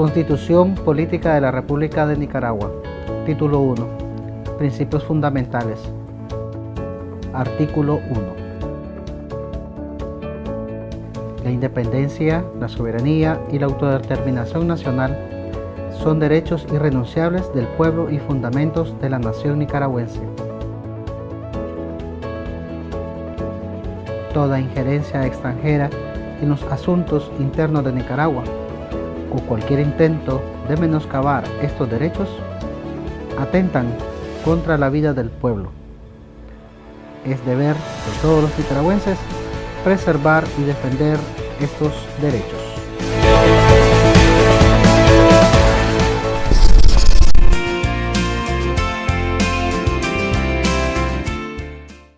Constitución Política de la República de Nicaragua. Título 1. Principios fundamentales. Artículo 1. La independencia, la soberanía y la autodeterminación nacional son derechos irrenunciables del pueblo y fundamentos de la nación nicaragüense. Toda injerencia extranjera en los asuntos internos de Nicaragua o cualquier intento de menoscabar estos derechos atentan contra la vida del pueblo. Es deber de todos los nicaragüenses preservar y defender estos derechos.